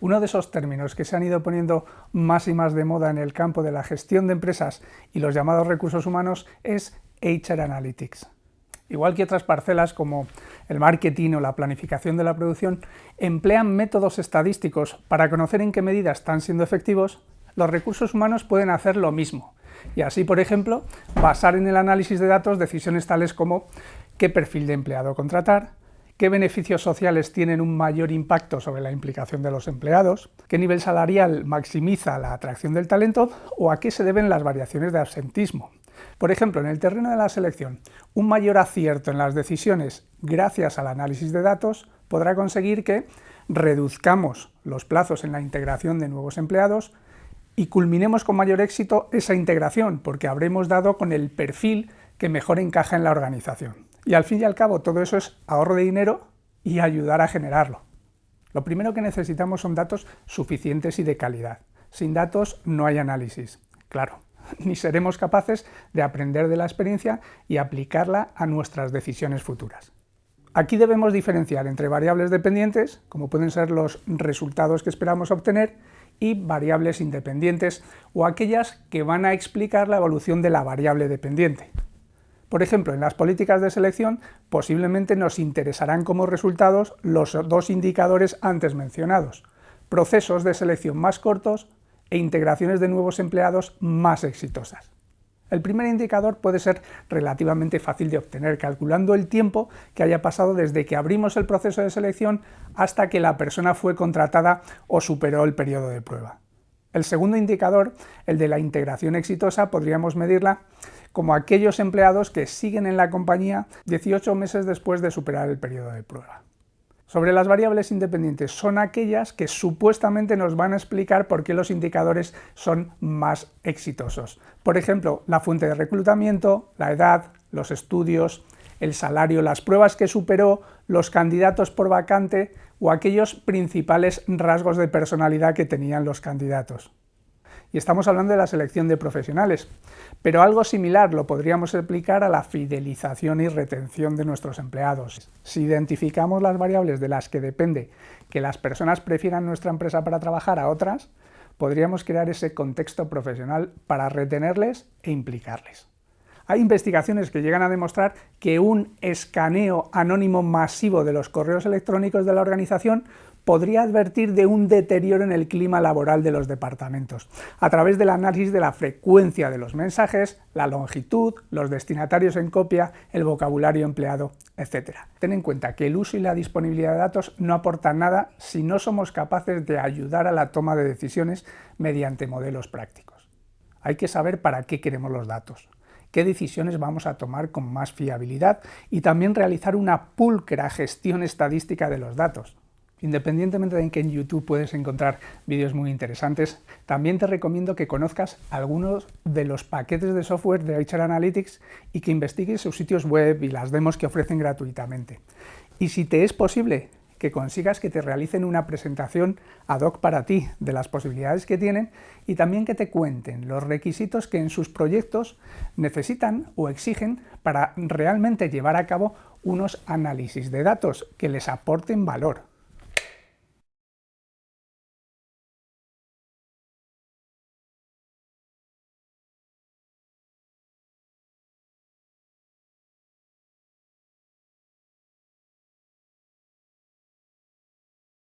Uno de esos términos que se han ido poniendo más y más de moda en el campo de la gestión de empresas y los llamados recursos humanos es HR Analytics. Igual que otras parcelas como el marketing o la planificación de la producción, emplean métodos estadísticos para conocer en qué medida están siendo efectivos, los recursos humanos pueden hacer lo mismo. Y así, por ejemplo, basar en el análisis de datos decisiones tales como qué perfil de empleado contratar, qué beneficios sociales tienen un mayor impacto sobre la implicación de los empleados, qué nivel salarial maximiza la atracción del talento o a qué se deben las variaciones de absentismo. Por ejemplo, en el terreno de la selección, un mayor acierto en las decisiones gracias al análisis de datos podrá conseguir que reduzcamos los plazos en la integración de nuevos empleados y culminemos con mayor éxito esa integración, porque habremos dado con el perfil que mejor encaja en la organización. Y al fin y al cabo todo eso es ahorro de dinero y ayudar a generarlo. Lo primero que necesitamos son datos suficientes y de calidad. Sin datos no hay análisis, claro, ni seremos capaces de aprender de la experiencia y aplicarla a nuestras decisiones futuras. Aquí debemos diferenciar entre variables dependientes, como pueden ser los resultados que esperamos obtener, y variables independientes, o aquellas que van a explicar la evolución de la variable dependiente. Por ejemplo, en las políticas de selección posiblemente nos interesarán como resultados los dos indicadores antes mencionados, procesos de selección más cortos e integraciones de nuevos empleados más exitosas. El primer indicador puede ser relativamente fácil de obtener, calculando el tiempo que haya pasado desde que abrimos el proceso de selección hasta que la persona fue contratada o superó el periodo de prueba. El segundo indicador, el de la integración exitosa, podríamos medirla como aquellos empleados que siguen en la compañía 18 meses después de superar el periodo de prueba. Sobre las variables independientes, son aquellas que supuestamente nos van a explicar por qué los indicadores son más exitosos. Por ejemplo, la fuente de reclutamiento, la edad, los estudios, el salario, las pruebas que superó, los candidatos por vacante o aquellos principales rasgos de personalidad que tenían los candidatos y estamos hablando de la selección de profesionales, pero algo similar lo podríamos aplicar a la fidelización y retención de nuestros empleados. Si identificamos las variables de las que depende que las personas prefieran nuestra empresa para trabajar a otras, podríamos crear ese contexto profesional para retenerles e implicarles. Hay investigaciones que llegan a demostrar que un escaneo anónimo masivo de los correos electrónicos de la organización podría advertir de un deterioro en el clima laboral de los departamentos, a través del análisis de la frecuencia de los mensajes, la longitud, los destinatarios en copia, el vocabulario empleado, etc. Ten en cuenta que el uso y la disponibilidad de datos no aportan nada si no somos capaces de ayudar a la toma de decisiones mediante modelos prácticos. Hay que saber para qué queremos los datos, qué decisiones vamos a tomar con más fiabilidad y también realizar una pulcra gestión estadística de los datos. Independientemente de que en YouTube puedes encontrar vídeos muy interesantes, también te recomiendo que conozcas algunos de los paquetes de software de HR Analytics y que investigues sus sitios web y las demos que ofrecen gratuitamente. Y si te es posible, que consigas que te realicen una presentación ad hoc para ti de las posibilidades que tienen y también que te cuenten los requisitos que en sus proyectos necesitan o exigen para realmente llevar a cabo unos análisis de datos que les aporten valor